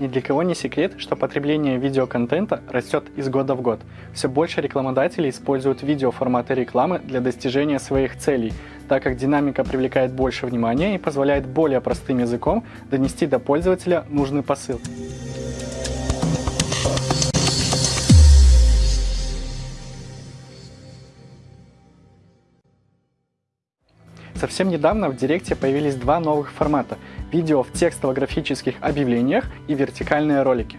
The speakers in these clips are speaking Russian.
Ни для кого не секрет, что потребление видеоконтента растет из года в год. Все больше рекламодателей используют видеоформаты рекламы для достижения своих целей, так как динамика привлекает больше внимания и позволяет более простым языком донести до пользователя нужный посыл. Совсем недавно в Директе появились два новых формата – видео в текстово-графических объявлениях и вертикальные ролики.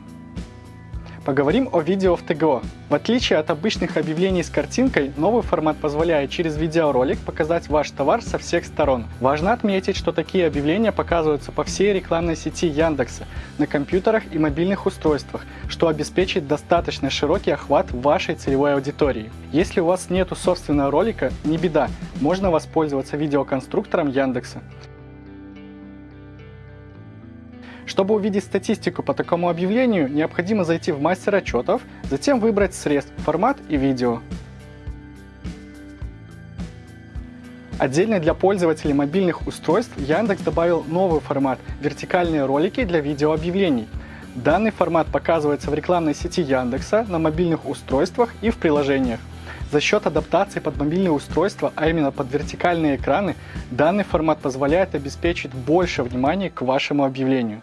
Поговорим о видео в ТГО. В отличие от обычных объявлений с картинкой, новый формат позволяет через видеоролик показать ваш товар со всех сторон. Важно отметить, что такие объявления показываются по всей рекламной сети Яндекса, на компьютерах и мобильных устройствах, что обеспечит достаточно широкий охват вашей целевой аудитории. Если у вас нету собственного ролика, не беда, можно воспользоваться видеоконструктором Яндекса. Чтобы увидеть статистику по такому объявлению, необходимо зайти в мастер отчетов, затем выбрать средств, формат и видео. Отдельно для пользователей мобильных устройств Яндекс добавил новый формат – вертикальные ролики для видеообъявлений. Данный формат показывается в рекламной сети Яндекса, на мобильных устройствах и в приложениях. За счет адаптации под мобильные устройства, а именно под вертикальные экраны, данный формат позволяет обеспечить больше внимания к вашему объявлению.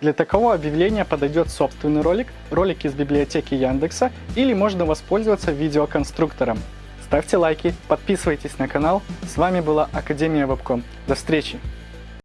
Для такого объявления подойдет собственный ролик, ролик из библиотеки Яндекса или можно воспользоваться видеоконструктором. Ставьте лайки, подписывайтесь на канал. С вами была Академия Вебком. До встречи!